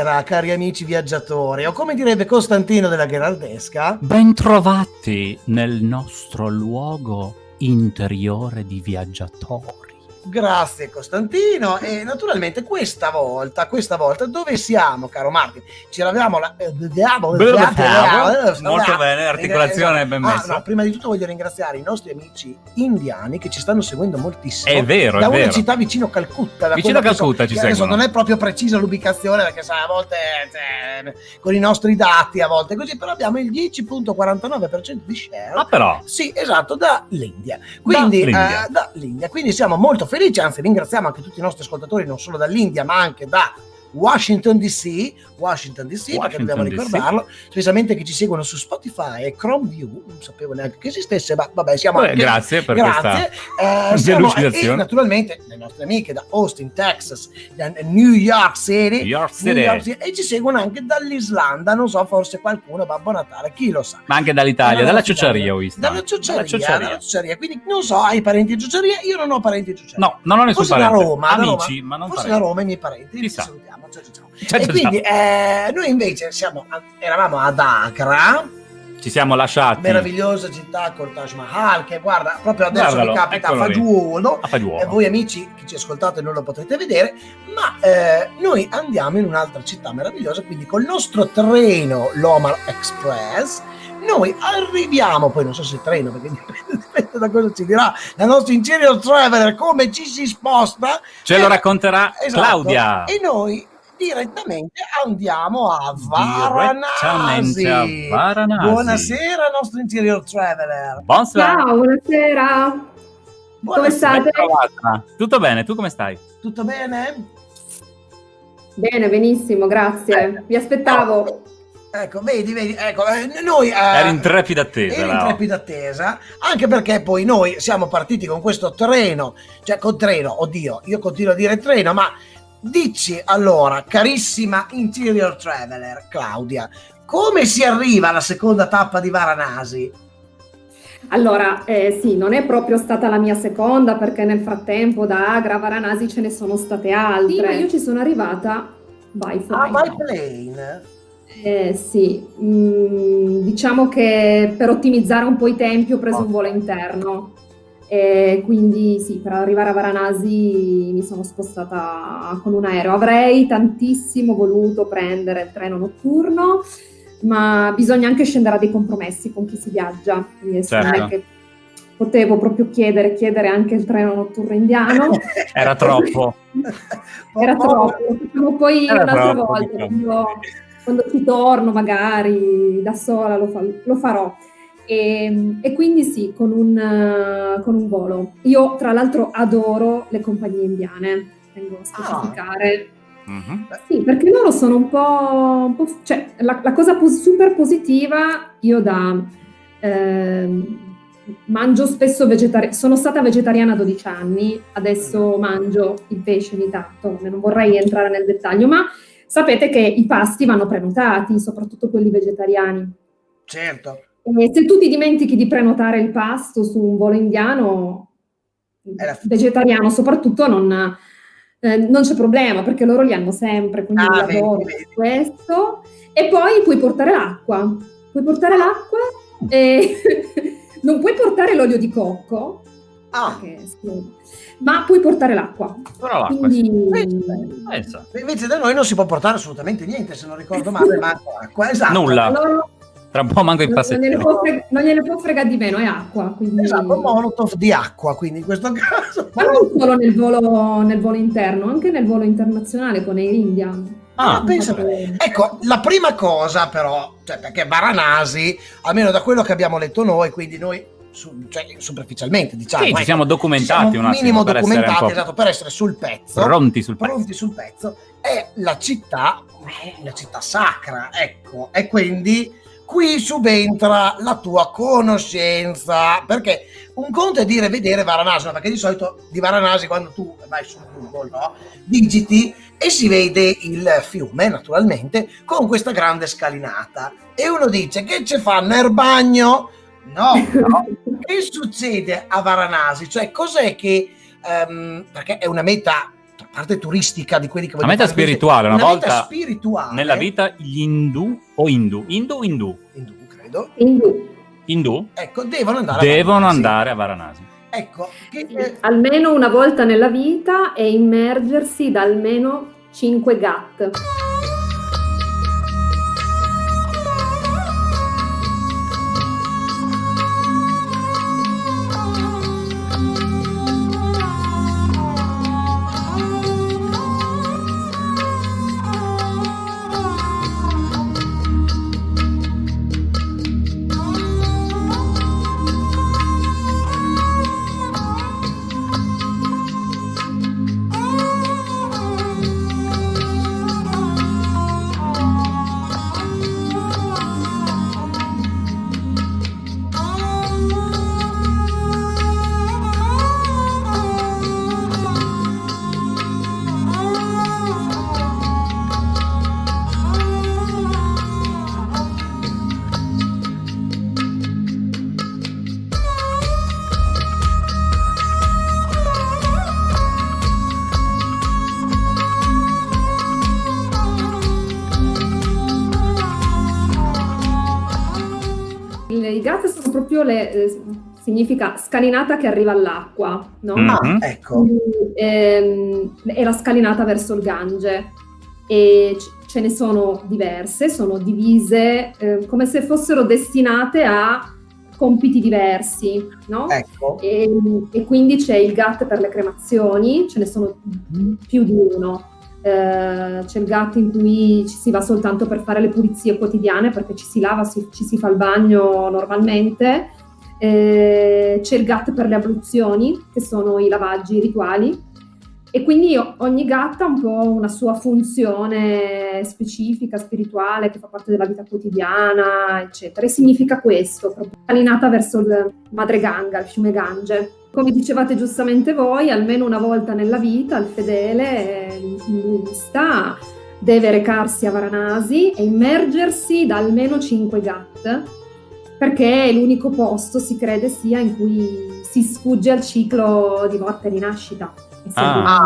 Buonasera, cari amici viaggiatori, o come direbbe Costantino della Gherardesca. Bentrovati nel nostro luogo interiore di viaggiatori. Grazie Costantino e naturalmente questa volta, questa volta dove siamo caro Martin? Ci eravamo la... eh, Molto bene, articolazione Eh, ben ah, messa. no, prima di tutto voglio ringraziare i nostri amici indiani che ci stanno seguendo moltissimo. È vero, da è una vero. città vicino Calcutta. Vicino a Calcutta ci seguono. non è proprio precisa l'ubicazione perché sai, a volte cioè, con i nostri dati a volte così, però abbiamo il 10.49% di share. Ah però, Sì, esatto, dall'India. Quindi, Dall'India. eh, dall'India. Quindi siamo molto felici, anzi ringraziamo anche tutti i nostri ascoltatori, non solo dall'India, ma anche da Washington DC, Washington DC, perché Washington dobbiamo DC. ricordarlo, specialmente che ci seguono su Spotify e Chrome View, non sapevo neanche che esistesse, ma vabbè, siamo Beh, anche... grazie per Grazie. Eh, siamo- e naturalmente le nostre amiche da Austin, Texas, da New York City, New York New City, York City, e ci seguono anche dall'Islanda, non so, forse qualcuno, Babbo Natale, chi lo sa. ma anche dall'Italia, Dalla ciociaria ho visto. Dalla ciociaria, Dalla ciociaria. Quindi non so, hai parenti in ciociaria? Io non ho parenti in ciociaria. No, non ho nessun Forse da parente. Roma, da Amici, Roma. ma non Forse da parenti. Roma i miei parenti. Chissà. salutiamo. Ciao, ciao, e quindi eh, noi invece siamo, eravamo ad Agra, Ci siamo lasciati meravigliosa città col Taj Mahal, che guarda, proprio adesso Guardalo, mi capita a fagiolo. a Fagiuolo. E voi amici che ci ascoltate non lo potrete vedere, ma eh, noi andiamo in un'altra città meravigliosa, quindi col nostro treno Lomar Express, noi arriviamo, poi non so se il treno, perché dipende, da cosa ci dirà la nostra interior traveler, come ci si sposta. Ce lo Eh, racconterà esatto, Claudia. E noi direttamente andiamo a Varanasi. a Varanasi. Buonasera nostro interior traveler. Buonasera. Ciao, buonasera. Buonasera. state? Ben trovata. Tutto bene, tu come stai? Tutto bene? Bene, benissimo, grazie. Vi aspettavo. Ecco, vedi, vedi, ecco, eh, noi... eh, Eri in trepida attesa. ero in trepida attesa, anche perché poi noi siamo partiti con questo treno, cioè con treno, oddio, io continuo a dire treno, ma dici allora, carissima interior traveler, Claudia, come si arriva alla seconda tappa di Varanasi? Allora, eh, sì, non è proprio stata la mia seconda perché nel frattempo da Agra a Varanasi ce ne sono state altre. Sì, ma io ci sono arrivata by Ah, flight. by plane? Eh, sì, mm, diciamo che per ottimizzare un po' i tempi ho preso un volo interno. E quindi sì, per arrivare a Varanasi mi sono spostata con un aereo. Avrei tantissimo voluto prendere il treno notturno, ma bisogna anche scendere a dei compromessi con chi si viaggia. Quindi Certo. che potevo proprio chiedere, chiedere anche il treno notturno indiano. Era troppo. Era troppo, lo poi Era un'altra troppo, volta, quando, quando ci torno magari da sola lo, fa- lo farò. E, e quindi sì, con un, eh, con un volo. Io tra l'altro adoro le compagnie indiane, tengo a specificare. Mhm. Sì, perché loro sono un po'... un po' cioè, la, la cosa pos- super positiva, io da... ehm, mangio spesso vegetariano, sono stata vegetariana 12 anni, adesso mangio il pesce ogni tanto, non vorrei entrare nel dettaglio, ma sapete che i pasti vanno prenotati, soprattutto quelli vegetariani. Certo. E se tu ti dimentichi di prenotare il pasto su un volo indiano, vegetariano soprattutto, non, eh, non c'è problema perché loro li hanno sempre, quindi Ah, vedi. questo. E poi puoi portare l'acqua, puoi portare l'acqua e non puoi portare l'olio di cocco, Ah, perché ma puoi portare l'acqua. Però l'acqua, sì. Quindi Pensa. invece da noi non si può portare assolutamente niente, se non ricordo male, manca acqua. Esatto. Nulla. loro Tra un po' manco il non, non gliene può frega- non gliene può fregare di meno, è acqua. Quindi... Esatto, molotov di acqua, quindi in questo caso. Ma non solo nel volo, nel volo interno, anche nel volo internazionale con Air India. Ah, pensa Ecco, la prima cosa però, cioè perché Varanasi, almeno da quello che abbiamo letto noi, quindi noi su- cioè, superficialmente diciamo, Sì, ci ecco, siamo documentati ci siamo un attimo minimo per essere un documentati, po' esatto, per essere sul pezzo, pronti sul pezzo. pronti sul pezzo, è la città, è la città sacra, ecco, e quindi qui subentra la tua conoscenza, perché un conto è dire vedere Varanasi, perché di solito di Varanasi quando tu vai su Google, no? digiti e si vede il fiume, naturalmente, con questa grande scalinata. E uno dice, che ci fa nel bagno? No, no. Che succede a Varanasi? Cioè, cos'è che... ehm, perché è una meta parte turistica di quelli che Una vogliono meta fare spirituale, una, una meta volta spirituale nella vita gli indù o indù, indù o indù, indù, credo, Quindi indù ecco, devono andare a devono Varanasi. andare a Varanasi. Ecco, che, eh, almeno una volta nella vita e immergersi da almeno 5 GAT. Sono proprio le... eh, significa scalinata che arriva all'acqua, no? Mm. ah, Mhm. ecco, Quindi, ehm, è la scalinata verso il Gange e c- ce ne sono diverse, sono divise eh, come se fossero destinate a compiti diversi, no? ecco. E, e quindi c'è il GAT per le cremazioni, ce ne sono più di uno. Eh, c'è il GAT in cui ci si va soltanto per fare le pulizie quotidiane perché ci si lava, si- ci si fa il bagno normalmente. Eh, c'è il GAT per le abluzioni, che sono i lavaggi rituali. E quindi ogni GAT ha un po' una sua funzione specifica, spirituale, che fa parte della vita quotidiana, eccetera. E significa questo, proprio allineata verso il Madre Ganga, il fiume Gange. Come dicevate giustamente voi, almeno una volta nella vita il fedele eh, induista deve recarsi a Varanasi e immergersi da almeno 5 GAT, perché è l'unico posto, si crede sia, in cui si sfugge al ciclo di morte e rinascita. Ah.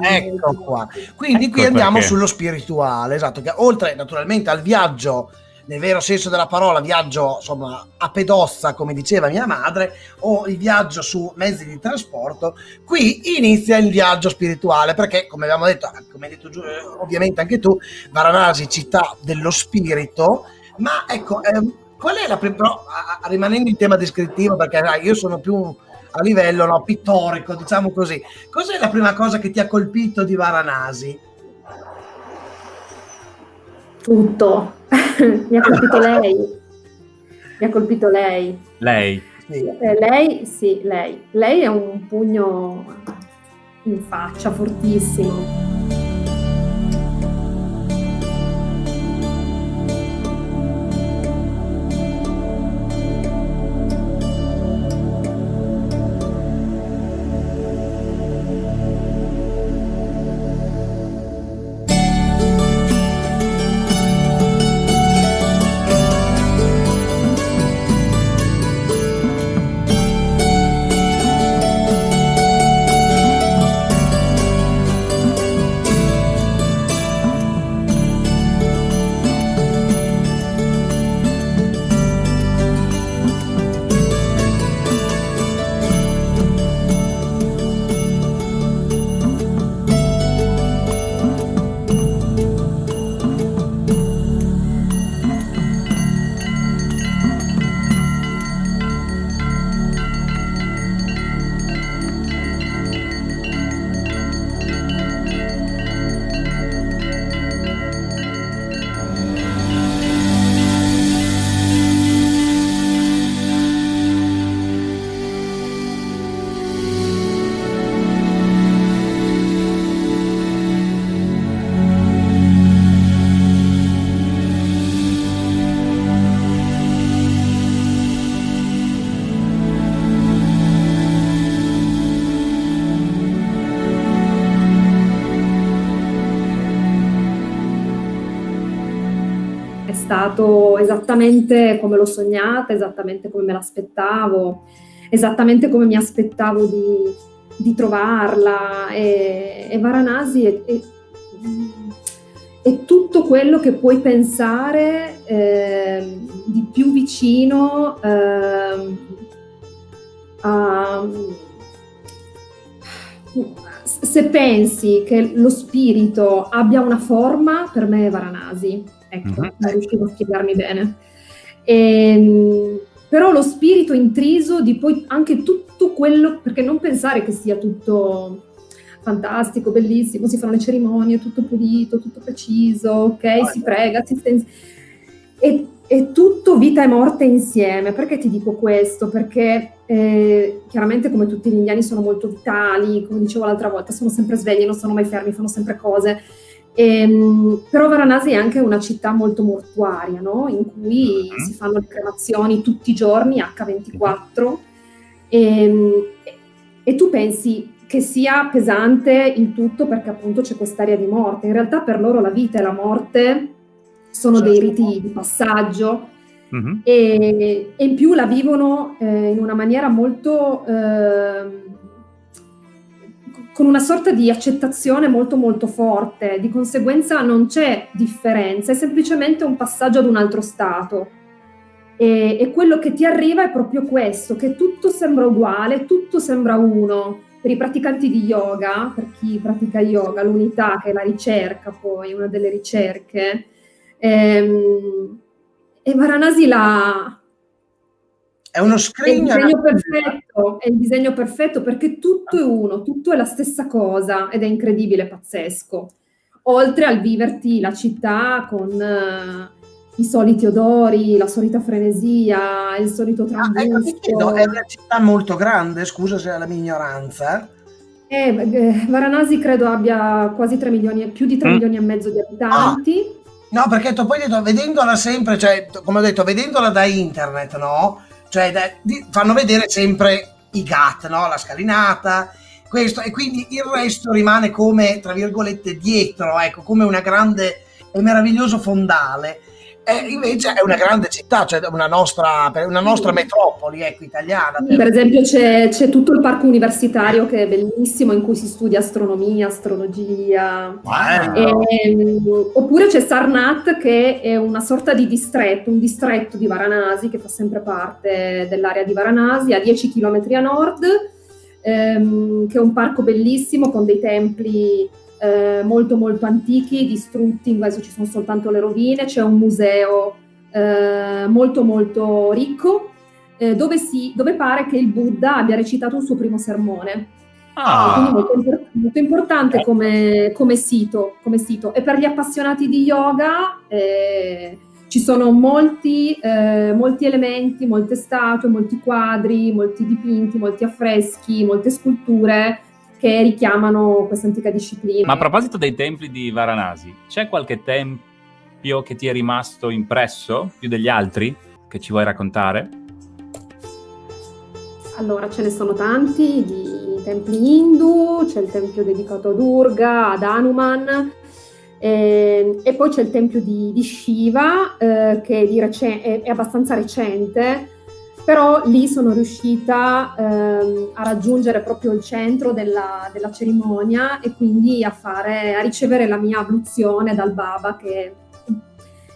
Ah, ecco qua. Quindi qui Ecco andiamo perché. sullo spirituale, esatto, che oltre naturalmente al viaggio, nel vero senso della parola, viaggio insomma a pedozza, come diceva mia madre, o il viaggio su mezzi di trasporto, qui inizia il viaggio spirituale, perché come abbiamo detto, come hai detto eh, ovviamente anche tu, Varanasi, città dello spirito, ma ecco, ehm, qual è la prima, però, rimanendo in tema descrittivo, perché dai, io sono più a livello no, pittorico, diciamo così, cos'è la prima cosa che ti ha colpito di Varanasi? Tutto. Mi ha colpito lei. Mi ha colpito lei. Lei. Sì. Eh, lei, sì, lei. Lei è un pugno in faccia fortissimo. Stato esattamente come l'ho sognata, esattamente come me l'aspettavo, esattamente come mi aspettavo di, di trovarla e, e Varanasi è, è, è, tutto quello che puoi pensare eh, di più vicino eh, a se pensi che lo spirito abbia una forma, per me è Varanasi. Ecco, mm-hmm. non riuscivo a spiegarmi bene. E, ehm, però lo spirito intriso di poi anche tutto quello, perché non pensare che sia tutto fantastico, bellissimo, si fanno le cerimonie, tutto pulito, tutto preciso, ok, ah, si prega, si stenza. E, è tutto vita e morte insieme. Perché ti dico questo? Perché eh, chiaramente come tutti gli indiani sono molto vitali, come dicevo l'altra volta, sono sempre svegli, non sono mai fermi, fanno sempre cose. Ehm, però Varanasi è anche una città molto mortuaria, no? in cui uh-huh. si fanno le cremazioni tutti i giorni, H24, e, ehm, e tu pensi che sia pesante il tutto perché appunto c'è quest'area di morte. In realtà per loro la vita e la morte sono certo. dei riti di passaggio mm-hmm. e, e, in più la vivono eh, in una maniera molto... Eh, con una sorta di accettazione molto molto forte, di conseguenza non c'è differenza, è semplicemente un passaggio ad un altro stato. E, e, quello che ti arriva è proprio questo, che tutto sembra uguale, tutto sembra uno. Per i praticanti di yoga, per chi pratica yoga, l'unità che è la ricerca, poi una delle ricerche, ehm, e Varanasi la, è uno screen. È il disegno perfetto, è il disegno perfetto perché tutto è uno, tutto è la stessa cosa ed è incredibile, pazzesco. Oltre al viverti la città con uh, i soliti odori, la solita frenesia, il solito trambusto. Ah, ecco, è una città molto grande, scusa se è la mia ignoranza. Eh, eh, Varanasi credo abbia quasi 3 milioni, più di 3 mm. milioni e mezzo di abitanti. Ah. No, perché tu poi detto, vedendola sempre, cioè, come ho detto, vedendola da internet, no? Cioè, fanno vedere sempre i GAT, no? La scalinata, questo, e quindi il resto rimane come, tra virgolette, dietro, ecco, come una grande e meraviglioso fondale. E invece è una grande città, cioè una nostra, una nostra metropoli ecco, italiana. Per, per esempio c'è, c'è, tutto il parco universitario che è bellissimo in cui si studia astronomia, astrologia. Wow. E, ehm, oppure c'è Sarnat che è una sorta di distretto, un distretto di Varanasi che fa sempre parte dell'area di Varanasi a 10 km a nord, ehm, che è un parco bellissimo con dei templi eh, molto molto antichi, distrutti, adesso ci sono soltanto le rovine, c'è un museo eh, molto molto ricco eh, dove, si, dove, pare che il Buddha abbia recitato un suo primo sermone. Ah. Quindi molto, molto importante come, come, sito, come, sito, E per gli appassionati di yoga eh, ci sono molti, eh, molti elementi, molte statue, molti quadri, molti dipinti, molti affreschi, molte sculture che richiamano questa antica disciplina. Ma a proposito dei templi di Varanasi, c'è qualche tempio che ti è rimasto impresso più degli altri che ci vuoi raccontare? Allora, ce ne sono tanti di templi hindu, c'è il tempio dedicato a Durga, ad Hanuman, eh, e poi c'è il tempio di, di Shiva, eh, che di è, è abbastanza recente, però lì sono riuscita ehm, a raggiungere proprio il centro della, della cerimonia e quindi a, fare, a, ricevere la mia abluzione dal Baba che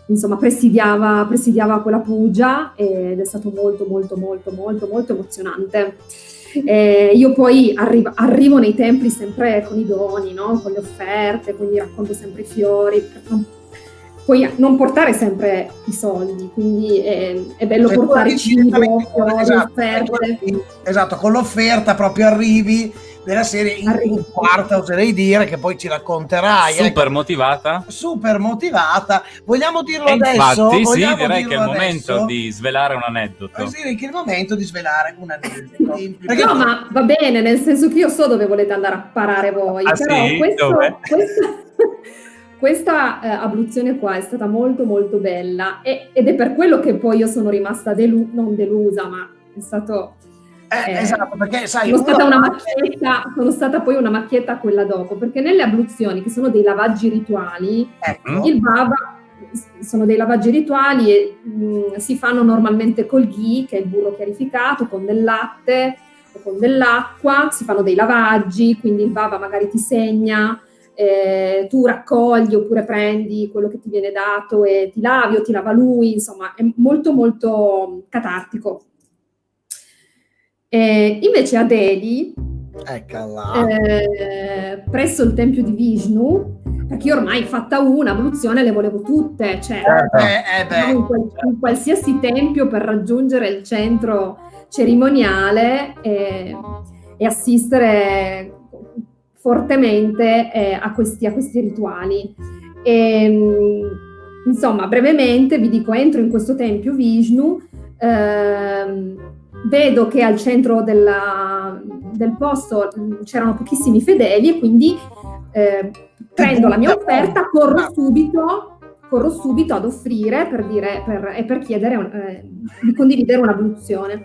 insomma presidiava, presidiava quella pugia ed è stato molto molto molto molto molto emozionante. Eh, io poi arrivo, arrivo, nei templi sempre con i doni, no? con le offerte, quindi racconto sempre i fiori, puoi non portare sempre i soldi, quindi è, è bello cioè, portare cibo, esatto, offerte. Esatto, con l'offerta proprio arrivi della serie in, in quarta, oserei dire, che poi ci racconterai. Ecco. Super ecco. motivata. Super motivata. Vogliamo dirlo e adesso? Infatti, sì, direi che è il adesso? momento di svelare un aneddoto. Sì, direi che è il momento di svelare un aneddoto. Perché... No, ma va bene, nel senso che io so dove volete andare a parare voi, ah, però sì? questo, questo questa eh, abluzione qua è stata molto molto bella e, ed è per quello che poi io sono rimasta delu- non delusa, ma è stato... Eh, eh, esatto, perché sai... Sono stata, una macchietta, sono stata poi una macchietta quella dopo, perché nelle abluzioni, che sono dei lavaggi rituali, ecco. il baba sono dei lavaggi rituali e mh, si fanno normalmente col ghee, che è il burro chiarificato, con del latte, con dell'acqua, si fanno dei lavaggi, quindi il baba magari ti segna, eh, tu raccogli oppure prendi quello che ti viene dato e ti lavi o ti lava lui, insomma è molto molto catartico. Eh, invece a Delhi, eh, presso il tempio di Vishnu, perché io ormai fatta una evoluzione le volevo tutte, cioè eh, eh, in, qual- in, qualsiasi tempio per raggiungere il centro cerimoniale e, e assistere fortemente eh, a, questi, a, questi, rituali. E, ehm, insomma, brevemente vi dico, entro in questo tempio Vishnu, ehm, vedo che al centro della, del posto c'erano pochissimi fedeli e quindi eh, prendo la mia offerta, corro subito, corro subito ad offrire per dire, per, e per chiedere eh, di condividere un'evoluzione.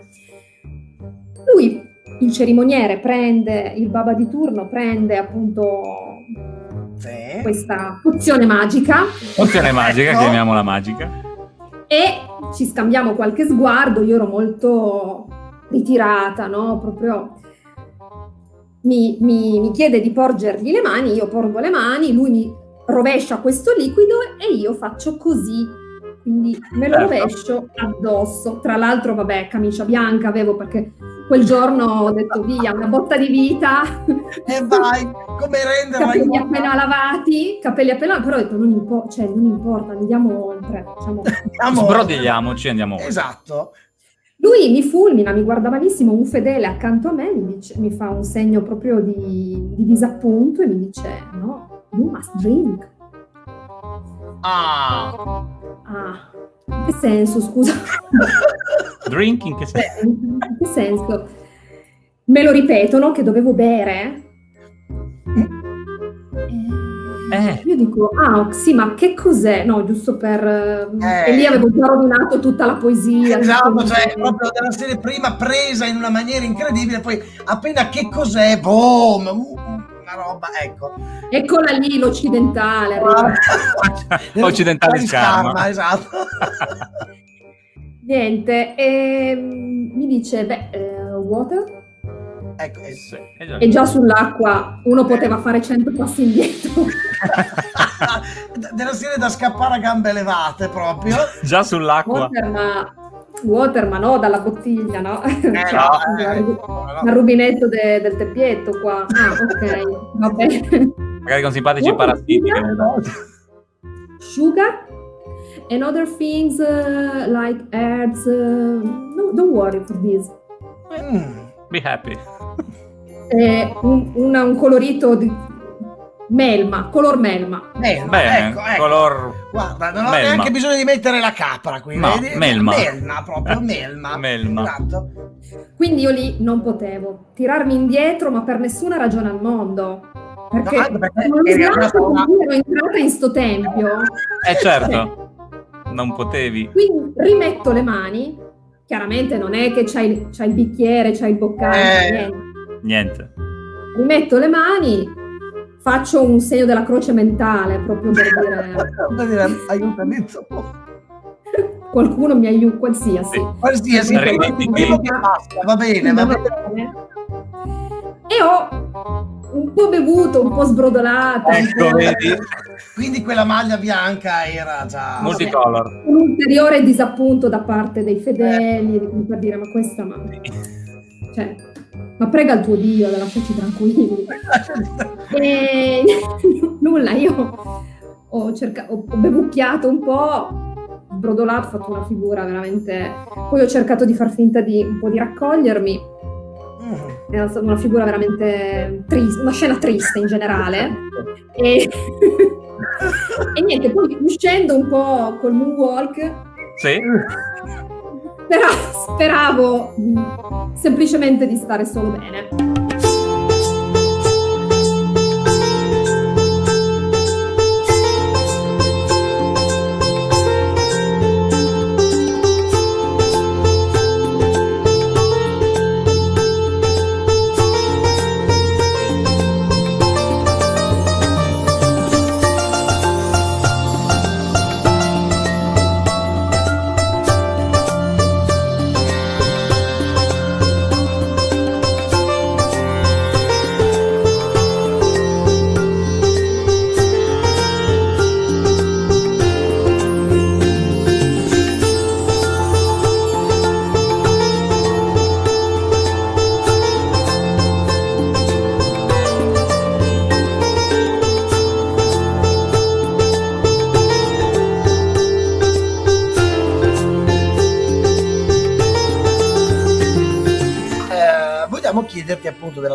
Lui, il cerimoniere, prende, il baba di turno prende appunto sì. questa pozione magica. Pozione magica, ecco. chiamiamola magica. E ci scambiamo qualche sguardo, io ero molto ritirata, no? Proprio mi, mi, mi chiede di porgergli le mani, io porgo le mani, lui mi rovescia questo liquido e io faccio così. Quindi me lo certo. rovescio addosso. Tra l'altro, vabbè, camicia bianca avevo perché quel giorno ho detto via, una botta di vita. E vai, come renderla? Capelli appena lavati, capelli appena però ho detto non, impo- cioè, non importa, andiamo oltre. Diciamo. Sbrodigliamoci, andiamo oltre. Esatto. Lui mi fulmina, mi guarda malissimo, un fedele accanto a me mi, dice, mi fa un segno proprio di, di, disappunto e mi dice no, you must drink. Ah. Ah, in che senso, scusa? Drink in che senso? in che senso? Me lo ripetono che dovevo bere eh. Io dico, ah sì, ma che cos'è? No, giusto per... Eh. E lì avevo già rovinato tutta la poesia. Esatto, cioè proprio della serie prima presa in una maniera incredibile, poi appena che cos'è, boom, uh, una roba, ecco. Eccola lì l'occidentale. Occidentale scarma. Esatto. Niente, e ehm, mi dice, beh, uh, water? Ecco, eh, sì, e già sull'acqua uno poteva fare 100 passi indietro. Della serie da scappare a gambe levate proprio. già sull'acqua. Water, ma, water, ma no, dalla bottiglia, no? Eh, no, eh, no. rubinetto de, del teppietto qua. Ah, ok, va bene. Magari con simpatici parassiti. Sugar and other things uh, like herbs. Uh, no, don't worry for this. Mm. Be happy eh, un, una, un, colorito di melma, color melma. Melma, Bene, ecco, ecco. color... Guarda, non ho melma. neanche bisogno di mettere la capra qui, no, vedi? Melma. Melma, proprio melma. melma. Esatto. Quindi io lì non potevo tirarmi indietro, ma per nessuna ragione al mondo. Perché, no, perché ero entrata in sto tempio. Eh certo, non potevi. Quindi rimetto le mani, chiaramente non è che c'hai, c'hai il bicchiere, c'hai il boccale, eh. niente Niente. Rimetto le mani, faccio un segno della croce mentale proprio per dire... Aiutami Qualcuno mi aiuta, qualsiasi. Qualsiasi, va bene, va bene. E ho un po' bevuto, un po' sbrodolato. Ecco, vedi? Quindi quella maglia bianca era già... Multicolor. Un ulteriore disappunto da parte dei fedeli, eh. per dire, ma questa... Ma... Cioè, ma prega il tuo Dio, lasciaci tranquilli. e nulla, io ho, cerca- ho bevucchiato un po', brodolato, ho fatto una figura veramente... Poi ho cercato di far finta di un po' di raccogliermi. È stata una figura veramente triste, una scena triste in generale. E, e niente, poi uscendo un po' col moonwalk. Sì però speravo semplicemente di stare solo bene.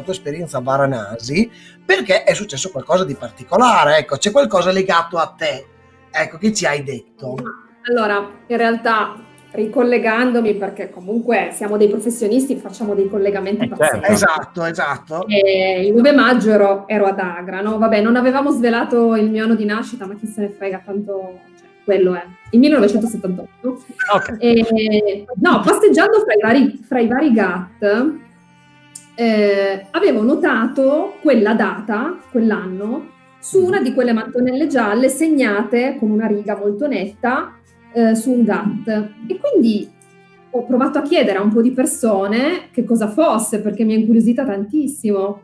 Tua esperienza a Varanasi, perché è successo qualcosa di particolare, ecco, c'è qualcosa legato a te, ecco, che ci hai detto. Allora, in realtà ricollegandomi perché comunque siamo dei professionisti, facciamo dei collegamenti Eh, pazzeschi. certo. Esatto, esatto. E il 9 maggio ero, ero ad Agra, no? Vabbè, non avevamo svelato il mio anno di nascita, ma chi se ne frega, tanto cioè, quello è. Il 1978. Ok. E, no, passeggiando fra i vari, fra i vari GAT, eh, avevo notato quella data, quell'anno, su una di quelle mattonelle gialle segnate con una riga molto netta eh, su un GAT. E quindi ho provato a chiedere a un po' di persone che cosa fosse, perché mi è incuriosita tantissimo.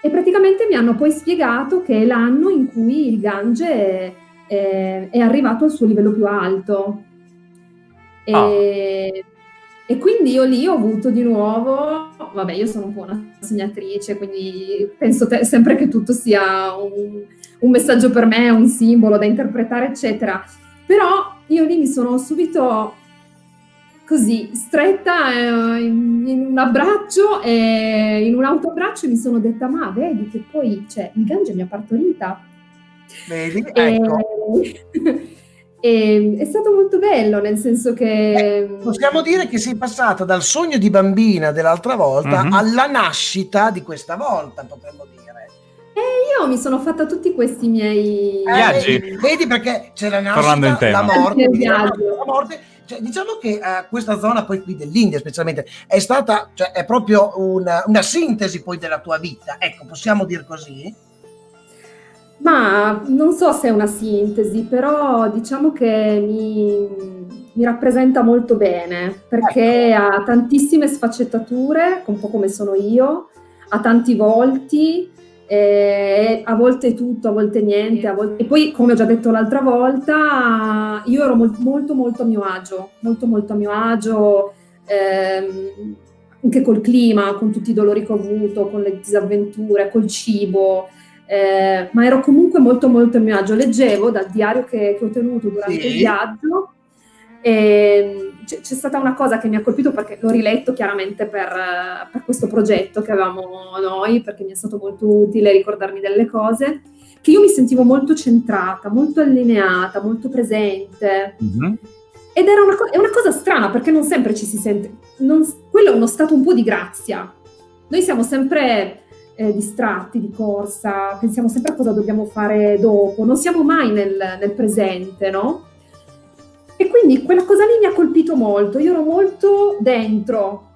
E praticamente mi hanno poi spiegato che è l'anno in cui il Gange è, è- è arrivato al suo livello più alto. E, Ah. e quindi io lì ho avuto di nuovo, vabbè, io sono un po' una sognatrice, quindi penso te- sempre che tutto sia un, un messaggio per me, un simbolo da interpretare, eccetera. Però io lì mi sono subito così stretta eh, in, in un abbraccio e in un autoabbraccio mi sono detta ma vedi che poi cioè, il Gange mi ha partorita Vedi? e, Ecco. e è stato molto bello nel senso che Possiamo dire che sei passata dal sogno di bambina dell'altra volta Mhm. alla nascita di questa volta, potremmo dire. e io mi sono fatta tutti questi miei Eh, Viaggi. vedi, vedi perché c'è la nascita, la morte, la morte. Cioè, diciamo che eh, questa zona poi qui dell'India specialmente è stata, cioè è proprio una, una sintesi poi della tua vita, ecco, possiamo dire così? Ma non so se è una sintesi, però diciamo che mi, mi rappresenta molto bene perché ha tantissime sfaccettature, un po' come sono io, ha tanti volti, eh, a volte tutto, a volte niente, a volte... e poi come ho già detto l'altra volta, io ero mol- molto molto a mio agio, molto molto a mio agio, ehm, anche col clima, con tutti i dolori che ho avuto, con le disavventure, col cibo. Eh, ma ero comunque molto molto a mio agio. Leggevo dal diario che, che ho tenuto durante Sì. il viaggio e c'è, c'è stata una cosa che mi ha colpito perché l'ho riletto chiaramente per, per questo progetto che avevamo noi, perché mi è stato molto utile ricordarmi delle cose, che io mi sentivo molto centrata, molto allineata, molto presente. Mhm. Ed era una, una cosa strana perché non sempre ci si sente. non- quello è uno stato un po' di grazia. Noi siamo sempre eh, distratti di corsa, pensiamo sempre a cosa dobbiamo fare dopo, non siamo mai nel, nel presente, no? E quindi quella cosa lì mi ha colpito molto. Io ero molto dentro.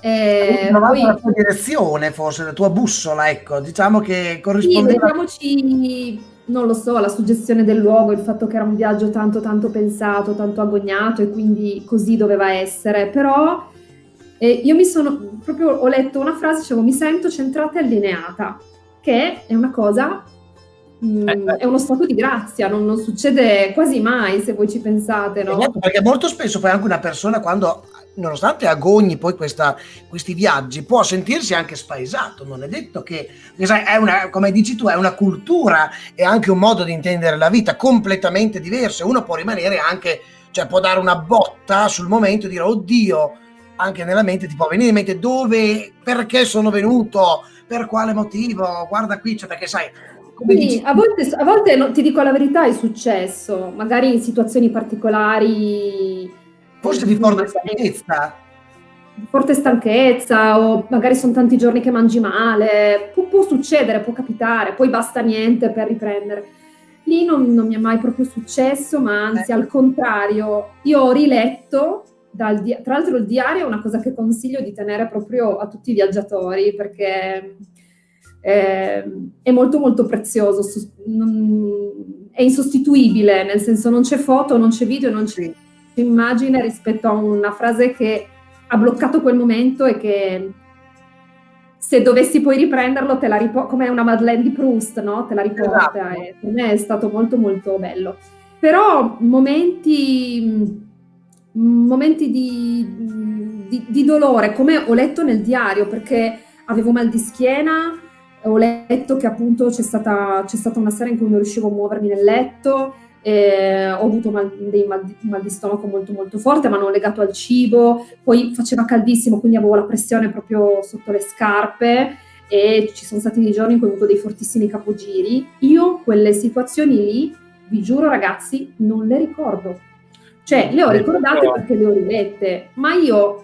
Eh, poi- la tua direzione, forse, la tua bussola, ecco, diciamo che Sì, corrispondeva... vediamoci, non lo so, la suggestione del luogo, il fatto che era un viaggio tanto tanto pensato, tanto agognato e quindi così doveva essere, però eh, io mi sono, proprio ho letto una frase, dicevo mi sento centrata e allineata, che è una cosa, mm, Eh, è uno stato di grazia, non, non succede quasi mai se voi ci pensate, no? Esatto, Perché molto spesso poi anche una persona quando, nonostante agogni poi questa- questi viaggi, può sentirsi anche spaesato. Non è detto che, che sai, è una, come dici tu, è una cultura e anche un modo di intendere la vita completamente diverso. Uno può rimanere anche, cioè può dare una botta sul momento e dire, oddio, anche nella mente ti può venire in mente dove, perché sono venuto, per quale motivo, guarda qui, cioè perché sai, Sì, a volte, a volte no, ti dico la verità, è successo, magari in situazioni particolari. forse di forte ma- stanchezza. di forte stanchezza o magari sono tanti giorni che mangi male, può, può succedere, può capitare, poi basta niente per riprendere. Lì non, non mi è mai proprio successo, ma anzi Eh. al contrario, io ho riletto, dal di- tra l'altro il diario è una cosa che consiglio di tenere proprio a tutti i viaggiatori perché eh, è molto molto prezioso, su- non- è insostituibile, nel senso non c'è foto, non c'è video, non c'è immagine rispetto a una frase che ha bloccato quel momento e che se dovessi poi riprenderlo te la riporta come una Madeleine di Proust, no? Te la riporta Esatto. e per me è stato molto molto bello. Però momenti, momenti di, di- di dolore, come ho letto nel diario, perché avevo mal di schiena, ho letto che appunto c'è stata, stata una sera in cui non riuscivo a muovermi nel letto, eh, ho avuto mal, dei mal, mal, di stomaco molto molto forte, ma non legato al cibo, poi faceva caldissimo, quindi avevo la pressione proprio sotto le scarpe e ci sono stati dei giorni in cui ho avuto dei fortissimi capogiri. Io quelle situazioni lì, vi giuro ragazzi, non le ricordo. Cioè, le ho ricordate perché le ho rilette, ma io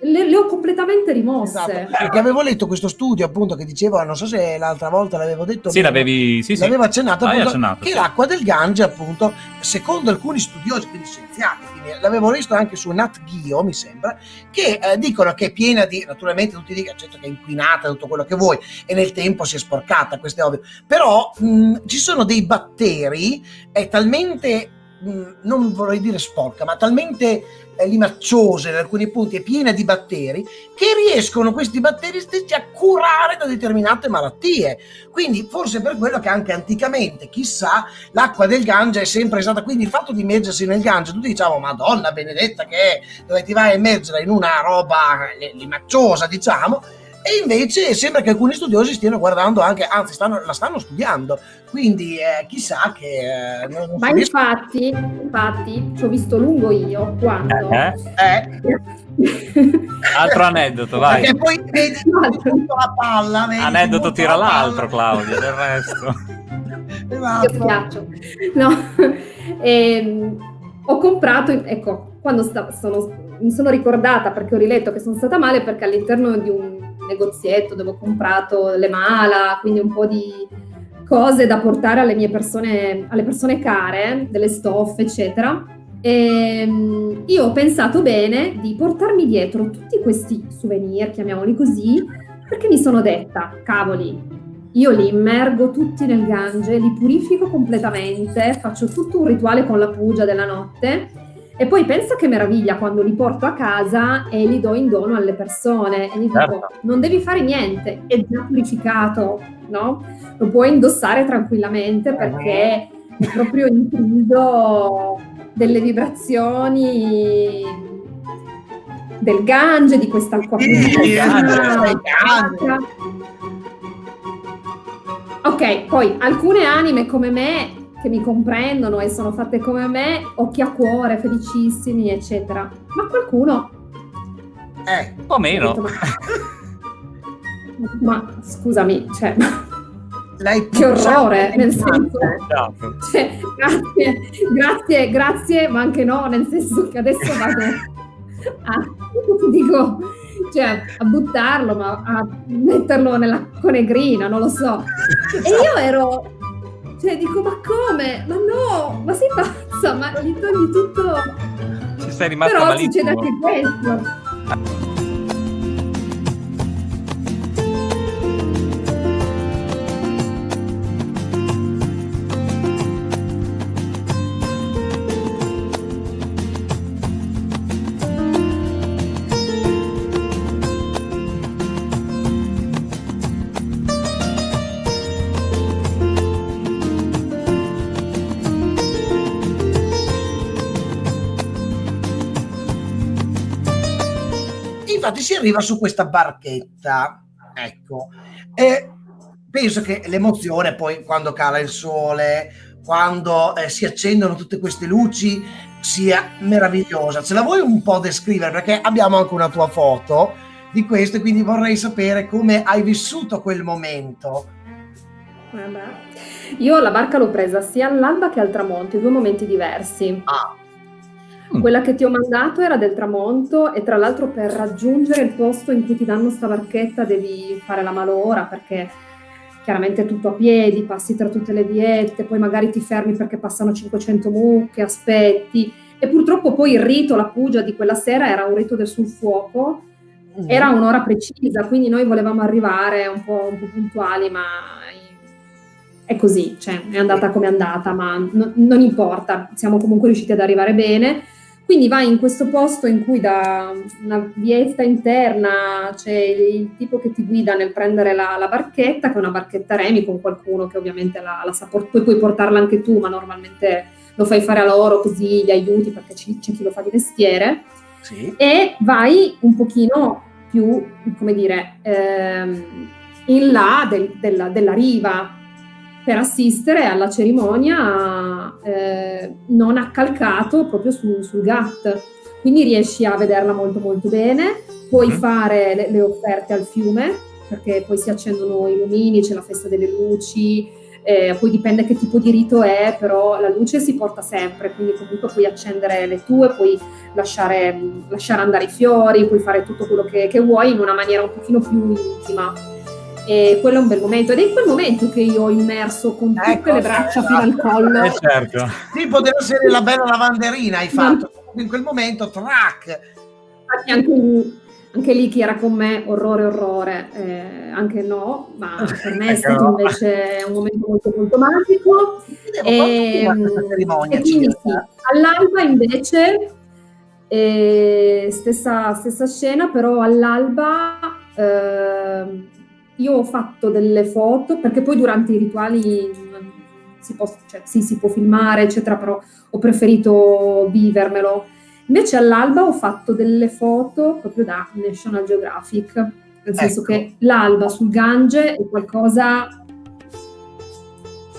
le, le, ho completamente rimosse. Esatto. Perché avevo letto questo studio appunto che diceva, non so se l'altra volta l'avevo detto, sì, l'avevi, sì, l'avevo accennato, appunto, accennato che sì. l'acqua del Gange appunto, secondo alcuni studiosi, quindi scienziati, l'avevo visto anche su Nat Geo, mi sembra, che eh, dicono che è piena di, naturalmente tutti dicono certo che è inquinata, tutto quello che vuoi, e nel tempo si è sporcata, questo è ovvio, però mh, ci sono dei batteri, è talmente non vorrei dire sporca, ma talmente eh, limacciosa in alcuni punti e piena di batteri, che riescono questi batteri stessi a curare da determinate malattie. Quindi forse per quello che anche anticamente, chissà, l'acqua del Gange è sempre stata, quindi il fatto di immergersi nel Gange, tutti diciamo, madonna benedetta che è, dove ti vai a immergere in una roba limacciosa, diciamo, e invece sembra che alcuni studiosi stiano guardando anche, anzi stanno, la stanno studiando, quindi eh, chissà che... Eh, non, non Ma infatti, infatti, ci ho visto lungo io quando... Eh? eh. Altro aneddoto, vai. Perché poi vedi tutta la palla. Vedi aneddoto tira l'altro, Claudio, del resto. esatto. No, ehm, ho comprato, ecco, quando sta, sono, mi sono ricordata perché ho riletto che sono stata male perché all'interno di un negozietto dove ho comprato le mala, quindi un po' di cose da portare alle mie persone, alle persone care, delle stoffe, eccetera. E ehm, io ho pensato bene di portarmi dietro tutti questi souvenir, chiamiamoli così, perché mi sono detta, cavoli, io li immergo tutti nel Gange, li purifico completamente, faccio tutto un rituale con la pugia della notte e poi pensa che meraviglia quando li porto a casa e li do in dono alle persone e gli certo. dico non devi fare niente, è già purificato, no? Lo puoi indossare tranquillamente perché è proprio intriso delle vibrazioni del Gange, di quest'acqua purificata. Ok, poi alcune anime come me che mi comprendono e sono fatte come me, occhi a cuore, felicissimi, eccetera. Ma qualcuno... Eh, un po' meno. Detto, ma... ma, scusami, cioè... che orrore, nel senso... Esatto. Cioè, grazie, grazie, grazie, ma anche no, nel senso che adesso vado a... dico cioè a buttarlo, ma a metterlo nella conegrina, non lo so. E io ero cioè, dico, ma come? Ma no, ma sei pazza? Ma gli togli tutto. Ci sei rimasta Però malissimo. succede anche questo. Infatti si arriva su questa barchetta, ecco, e penso che l'emozione poi quando cala il sole, quando eh, si accendono tutte queste luci, sia meravigliosa. Ce la vuoi un po' descrivere? Perché abbiamo anche una tua foto di questo e quindi vorrei sapere come hai vissuto quel momento. Vabbè. Io la barca l'ho presa sia all'alba che al tramonto, due momenti diversi. Ah. Mm. Quella che ti ho mandato era del tramonto e tra l'altro per raggiungere il posto in cui ti danno sta barchetta devi fare la malora perché chiaramente è tutto a piedi, passi tra tutte le viette, poi magari ti fermi perché passano 500 mucche, aspetti e purtroppo poi il rito, la pugia di quella sera era un rito del sul fuoco, mm. era un'ora precisa, quindi noi volevamo arrivare un po', un po puntuali, ma è così, cioè è andata come è andata, ma no, non importa, siamo comunque riusciti ad arrivare bene. Quindi vai in questo posto in cui da una vietta interna c'è il tipo che ti guida nel prendere la, la barchetta, che è una barchetta remi con qualcuno che ovviamente la, la sa, poi puoi portarla anche tu, ma normalmente lo fai fare a loro così li aiuti perché c'è, chi lo fa di mestiere. Sì. E vai un pochino più, come dire, ehm, in là del, della, della riva, per assistere alla cerimonia eh, non accalcato proprio su, sul GAT. Quindi riesci a vederla molto molto bene, puoi mm. fare le, le offerte al fiume, perché poi si accendono i lumini, c'è la festa delle luci, eh, poi dipende che tipo di rito è, però la luce si porta sempre, quindi comunque puoi accendere le tue, puoi lasciare, lasciare andare i fiori, puoi fare tutto quello che, che, vuoi in una maniera un pochino più intima. E quello è un bel momento ed è in quel momento che io ho immerso con tutte ecco, le braccia fino al collo. Eh certo. Sì, poteva essere la bella lavanderina, hai fatto. In quel momento, track. Infatti anche anche lì chi era con me, orrore, orrore, eh, anche no, ma per me è ecco. stato invece un momento molto, molto magico. E, e quindi sì, all'alba invece, eh, stessa, stessa, scena, però all'alba eh, io ho fatto delle foto, perché poi durante i rituali si può, cioè, sì, si può filmare, eccetera, però ho preferito vivermelo Invece all'alba ho fatto delle foto proprio da National Geographic, nel senso ecco. che l'alba sul Gange è qualcosa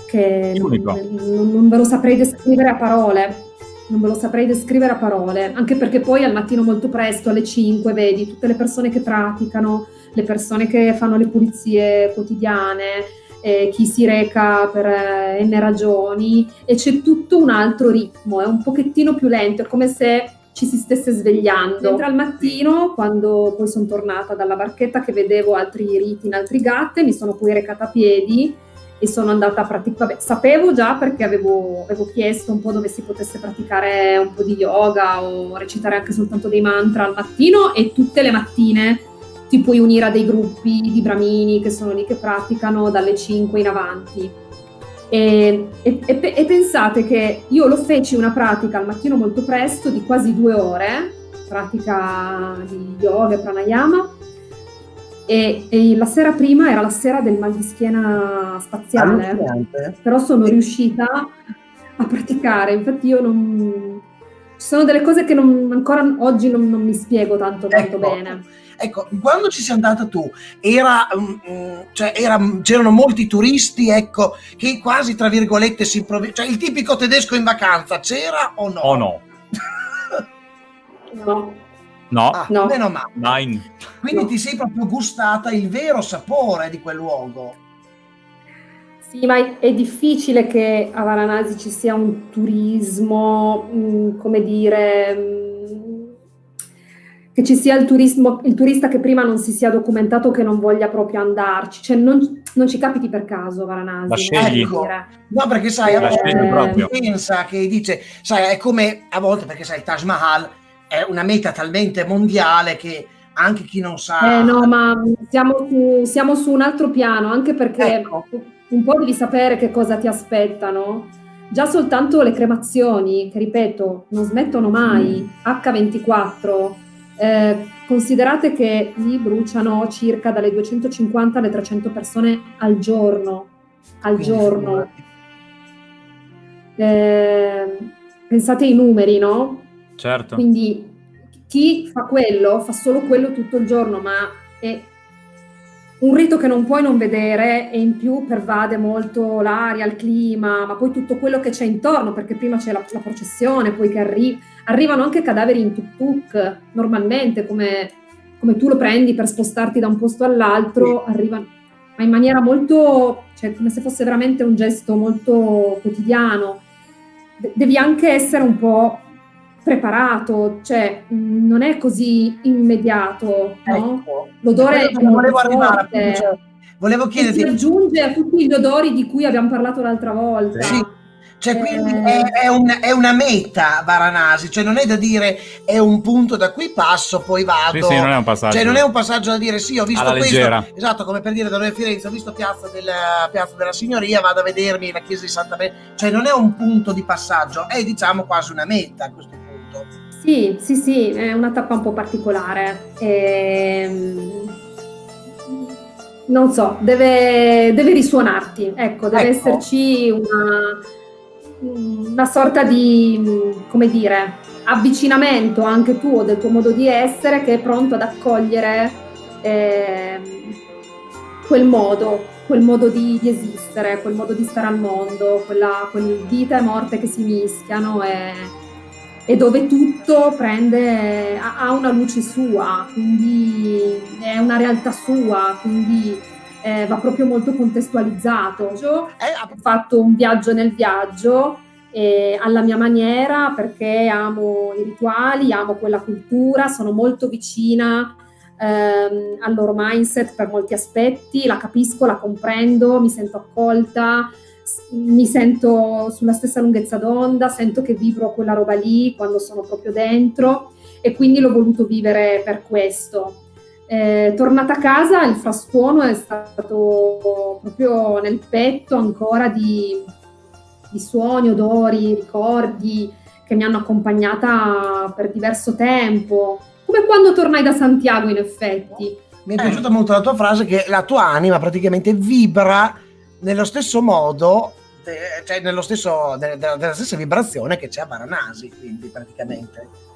che non, non, ve lo saprei descrivere a parole. Non ve lo saprei descrivere a parole, anche perché poi al mattino molto presto, alle 5, vedi tutte le persone che praticano, le persone che fanno le pulizie quotidiane, eh, chi si reca per eh, n ragioni e c'è tutto un altro ritmo, è un pochettino più lento, è come se ci si stesse svegliando. Mentre al mattino, quando poi sono tornata dalla barchetta che vedevo altri riti in altri gatte, mi sono poi recata a piedi e sono andata a praticare. Sapevo già perché avevo, avevo, chiesto un po' dove si potesse praticare un po' di yoga o recitare anche soltanto dei mantra al mattino e tutte le mattine ti puoi unire a dei gruppi di bramini che sono lì che praticano dalle 5 in avanti e, e, e, pensate che io lo feci una pratica al mattino molto presto di quasi due ore, pratica di yoga e pranayama, e, e, la sera prima era la sera del mal di schiena spaziale, però sono riuscita a praticare, infatti io non... Ci sono delle cose che non, ancora oggi non, non, mi spiego tanto, tanto ecco. bene. Ecco, quando ci sei andata tu, era, um, cioè, era, c'erano molti turisti, ecco, che quasi, tra virgolette, si improvvisano. Cioè, il tipico tedesco in vacanza, c'era o no? O no? no. No, ah, no. meno male. Nine. Quindi no. ti sei proprio gustata il vero sapore di quel luogo. Sì, ma è difficile che a Varanasi ci sia un turismo, mh, come dire, mh, che ci sia il, turismo, il turista che prima non si sia documentato che non voglia proprio andarci, cioè non, non ci capiti per caso Varanasi. La scegli. Ecco. No, perché sai, a volte pensa che dice, sai, è come a volte perché sai, il Taj Mahal è una meta talmente mondiale che anche chi non sa... Eh no, ma siamo su, siamo su un altro piano, anche perché ecco. un po' devi sapere che cosa ti aspettano. Già soltanto le cremazioni, che ripeto, non smettono mai, mm. H24, eh, considerate che lì bruciano circa dalle 250 alle 300 persone al giorno. Al giorno. Eh, pensate ai numeri, no? Certo. Quindi chi fa quello fa solo quello tutto il giorno, ma è un rito che non puoi non vedere e in più pervade molto l'aria, il clima, ma poi tutto quello che c'è intorno, perché prima c'è la, la processione, poi che arri- arrivano anche cadaveri in tuk-tuk, normalmente, come, come, tu lo prendi per spostarti da un posto all'altro, arrivano, ma in maniera molto, cioè come se fosse veramente un gesto molto quotidiano. De- devi anche essere un po' preparato, cioè non è così immediato, no? Ecco. L'odore è volevo arrivare, cioè, volevo chiederti si aggiunge a tutti gli odori di cui abbiamo parlato l'altra volta. Sì. Cioè, quindi eh. è, è, un, è, una meta Varanasi, cioè non è da dire è un punto da cui passo, poi vado. Sì, sì, non è un passaggio. Cioè, non è un passaggio da dire sì, ho visto Alla questo. Leggera. Esatto, come per dire da noi a Firenze, ho visto Piazza della, Piazza della Signoria, vado a vedermi la chiesa di Santa Maria. Cioè, non è un punto di passaggio, è diciamo quasi una meta a questo punto. Sì, sì, sì, è una tappa un po' particolare. Ehm non so, deve, deve, risuonarti, ecco, deve ecco. esserci una, una sorta di, come dire, avvicinamento anche tuo del tuo modo di essere che è pronto ad accogliere eh, quel modo, quel modo di, di, esistere, quel modo di stare al mondo, quella, quel vita e morte che si mischiano e, e dove tutto prende, ha, una luce sua, quindi è una realtà sua, quindi eh, va proprio molto contestualizzato. Ho fatto un viaggio nel viaggio eh, alla mia maniera perché amo i rituali, amo quella cultura, sono molto vicina ehm, al loro mindset per molti aspetti, la capisco, la comprendo, mi sento accolta, mi sento sulla stessa lunghezza d'onda, sento che vibro quella roba lì quando sono proprio dentro e quindi l'ho voluto vivere per questo. Eh, tornata a casa il frastuono è stato proprio nel petto ancora di, di suoni, odori, ricordi che mi hanno accompagnata per diverso tempo come quando tornai da Santiago, in effetti. Mi è piaciuta molto la tua frase che la tua anima praticamente vibra nello stesso modo, cioè nello stesso, della, della stessa vibrazione che c'è a Varanasi, quindi praticamente.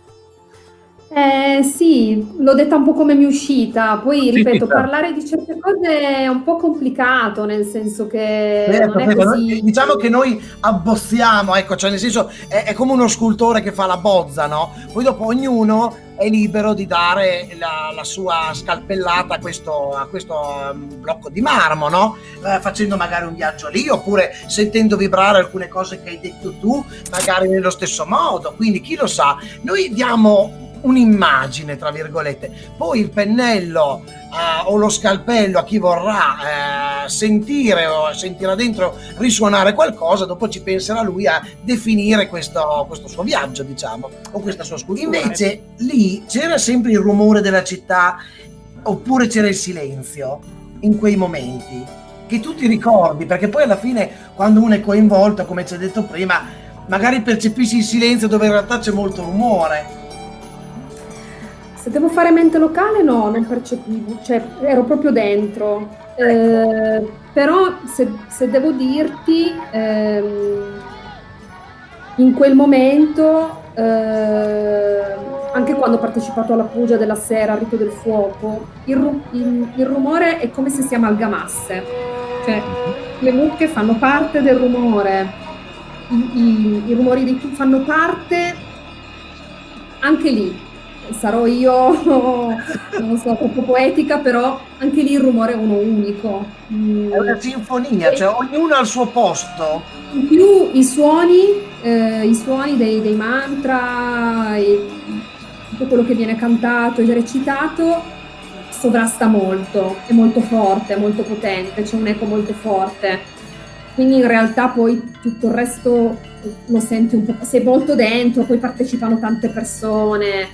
Eh, sì, l'ho detta un po' come mi è uscita, poi ripeto, parlare di certe cose è un po' complicato, nel senso che certo, non è così... Diciamo che noi abbozziamo, ecco, cioè nel senso è, è, come uno scultore che fa la bozza, no? Poi dopo ognuno è libero di dare la, la sua scalpellata a questo, a questo um, blocco di marmo, no? Eh, facendo magari un viaggio lì, oppure sentendo vibrare alcune cose che hai detto tu, magari nello stesso modo, quindi chi lo sa, noi diamo un'immagine, tra virgolette. Poi il pennello uh, o lo scalpello a chi vorrà uh, sentire o sentirà dentro risuonare qualcosa, dopo ci penserà lui a definire questo, questo suo viaggio, diciamo, o questa sua scultura. Invece lì c'era sempre il rumore della città oppure c'era il silenzio in quei momenti che tu ti ricordi, perché poi alla fine quando uno è coinvolto, come ci hai detto prima, magari percepisci il silenzio dove in realtà c'è molto rumore se devo fare mente locale? No, non percepivo, cioè ero proprio dentro. Eh, però se, se, devo dirti, ehm, in quel momento, eh, anche quando ho partecipato alla Pugia della Sera, al Rito del Fuoco, il, il, il rumore è come se si amalgamasse. Cioè, le mucche fanno parte del rumore, i, i, i rumori dei tubi fanno parte anche lì, sarò io, non so, troppo poetica, però anche lì il rumore è uno unico. Mm. È una sinfonia, cioè ognuno ha il suo posto. In più i suoni, eh, i suoni dei, dei mantra, e tutto quello che viene cantato e recitato sovrasta molto, è molto forte, è molto potente, c'è un eco molto forte. Quindi in realtà poi tutto il resto lo senti un po', sei molto dentro, poi partecipano tante persone,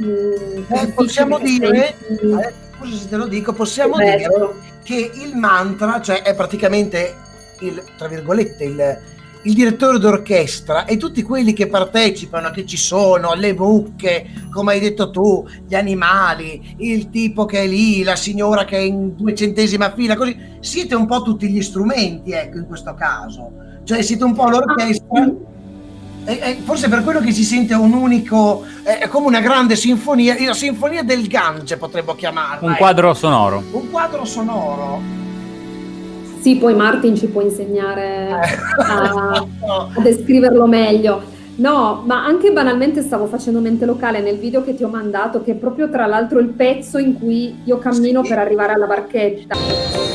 eh, possiamo dire, eh, scusa se te lo dico, possiamo dire che il mantra, cioè è praticamente il, tra virgolette, il, il direttore d'orchestra e tutti quelli che partecipano, che ci sono, le mucche, come hai detto tu, gli animali, il tipo che è lì, la signora che è in duecentesima fila, così, siete un po' tutti gli strumenti, ecco, in questo caso. Cioè siete un po' l'orchestra. Ah, è, forse per quello che si sente un unico, è come una grande sinfonia, la sinfonia del Gange potremmo chiamarla. Un quadro sonoro. Un quadro sonoro. Sì, poi Martin ci può insegnare eh. a, a descriverlo meglio. No, ma anche banalmente stavo facendo mente locale nel video che ti ho mandato, che è proprio tra l'altro il pezzo in cui io cammino sì. per arrivare alla barchetta.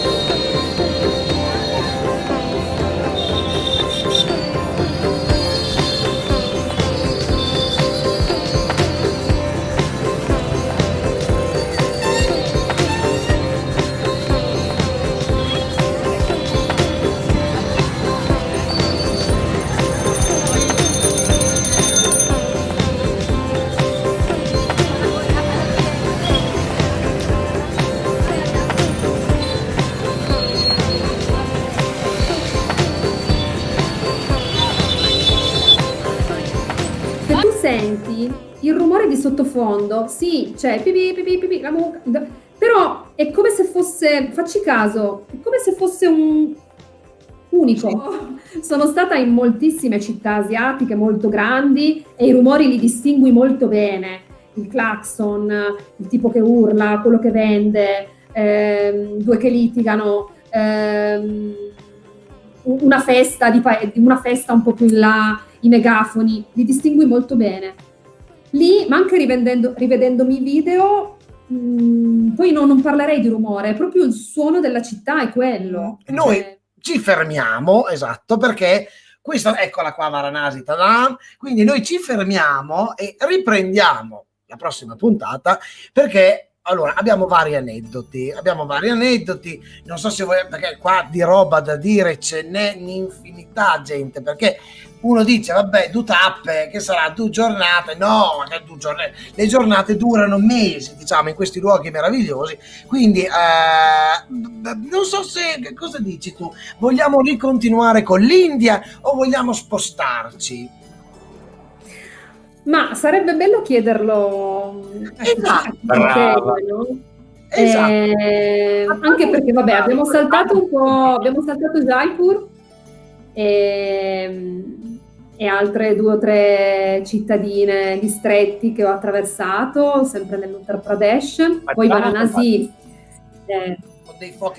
Sottofondo, sì, c'è pipì, pipì, pipì, la mucca, però è come se fosse, facci caso, è come se fosse un unico. Sono stata in moltissime città asiatiche molto grandi e i rumori li distingui molto bene. Il clacson, il tipo che urla, quello che vende, ehm, due che litigano, ehm, una, festa di una festa un po' più in là, i megafoni, li distingui molto bene. Lì, ma anche rivedendomi i video, mh, mm, poi no, non parlerei di rumore, è proprio il suono della città, è quello. Noi cioè... ci fermiamo, esatto, perché questa, eccola qua Varanasi, tada! quindi noi ci fermiamo e riprendiamo la prossima puntata perché allora abbiamo vari aneddoti abbiamo vari aneddoti non so se vuoi perché qua di roba da dire ce n'è un'infinità gente perché uno dice vabbè due tappe che sarà due giornate no due giornate le giornate durano mesi diciamo in questi luoghi meravigliosi quindi eh, non so se cosa dici tu vogliamo ricontinuare con l'India o vogliamo spostarci ma sarebbe bello chiederlo esatto. no? esatto. Eh, anche perché vabbè abbiamo saltato un po' abbiamo saltato Jaipur e, e altre due o tre cittadine, distretti che ho attraversato sempre nell'Uttar Pradesh. Poi Varanasi eh,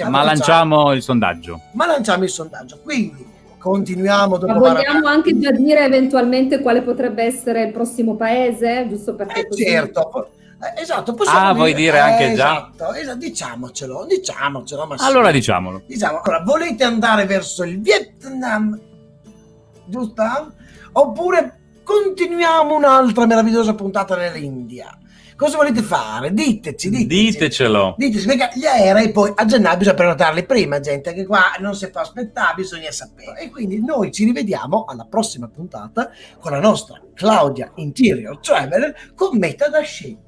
ma lanciamo il sondaggio. Ma lanciamo il sondaggio. Quindi continuiamo dopo Ma vogliamo Maracana. anche già dire eventualmente quale potrebbe essere il prossimo paese, giusto perché eh, così... certo. Eh, esatto, possiamo ah, dire, vuoi dire anche eh, già? Esatto, esatto, diciamocelo, diciamocelo. allora sì. diciamolo. Diciamo, allora, volete andare verso il Vietnam, giusto? Oppure continuiamo un'altra meravigliosa puntata nell'India? Cosa volete fare? Diteci, diteci. Ditecelo. Diteci, perché gli aerei poi a gennaio bisogna prenotarli prima, gente, che qua non si può aspettare, bisogna sapere. E quindi noi ci rivediamo alla prossima puntata con la nostra Claudia Interior Traveler con meta da scegliere.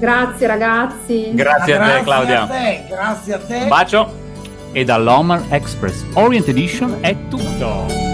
Grazie ragazzi. Grazie a te Claudia. A te, grazie a te. Un bacio. E dall'Oman Express Orient Edition è tutto.